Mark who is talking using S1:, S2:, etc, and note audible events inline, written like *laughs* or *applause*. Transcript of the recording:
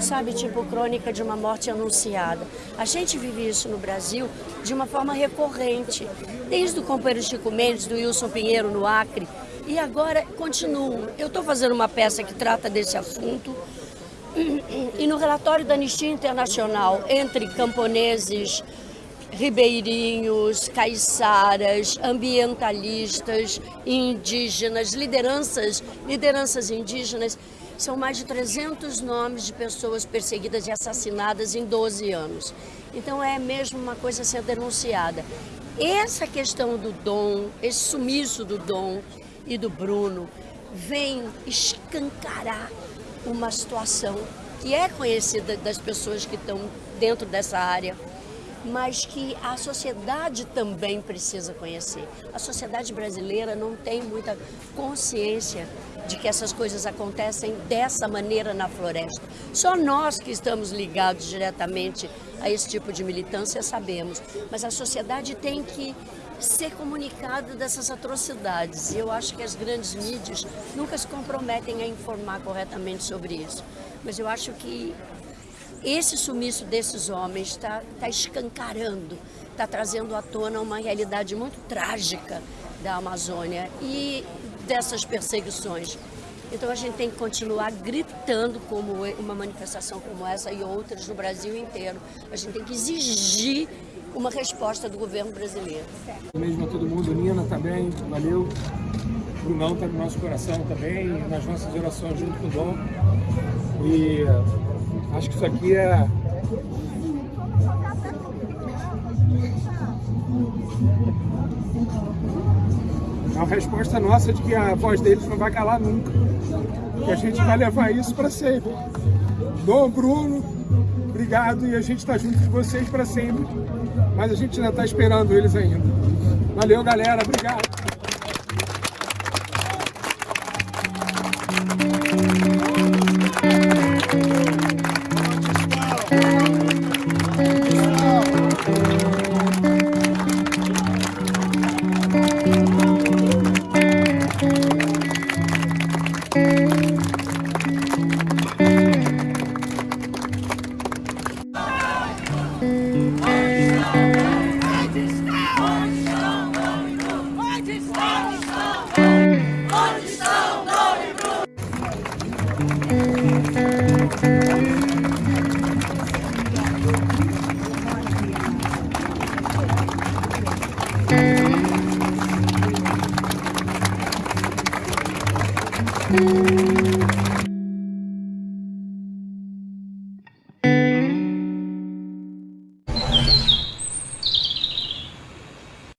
S1: sabe, tipo crônica de uma morte anunciada. A gente vive isso no Brasil de uma forma recorrente, desde o companheiro Chico Mendes, do Wilson Pinheiro no Acre, e agora continuo. Eu estou fazendo uma peça que trata desse assunto, e no relatório da Anistia Internacional, entre camponeses, ribeirinhos, caiçaras, ambientalistas, indígenas, lideranças, lideranças indígenas, são mais de 300 nomes de pessoas perseguidas e assassinadas em 12 anos. Então é mesmo uma coisa a ser denunciada. Essa questão do dom, esse sumiço do dom e do Bruno, vem escancarar uma situação que é conhecida das pessoas que estão dentro dessa área, mas que a sociedade também precisa conhecer. A sociedade brasileira não tem muita consciência de que essas coisas acontecem dessa maneira na floresta. Só nós que estamos ligados diretamente a esse tipo de militância sabemos, mas a sociedade tem que ser comunicada dessas atrocidades. E eu acho que as grandes mídias nunca se comprometem a informar corretamente sobre isso. Mas eu acho que esse sumiço desses homens está tá escancarando, está trazendo à tona uma realidade muito trágica da Amazônia e dessas perseguições. Então a gente tem que continuar gritando como uma manifestação como essa e outras no Brasil inteiro. A gente tem que exigir uma resposta do governo brasileiro.
S2: Mesmo a todo mundo, Nina também, valeu. Brunão está no nosso coração também, nas nossas orações junto com o Dom. E acho que isso aqui é É uma resposta nossa de que a voz deles não vai calar nunca. Que a gente vai levar isso para sempre. Dom Bruno, obrigado e a gente está junto de vocês para sempre. Mas a gente ainda está esperando eles ainda. Valeu, galera. Obrigado. Thank *laughs* you.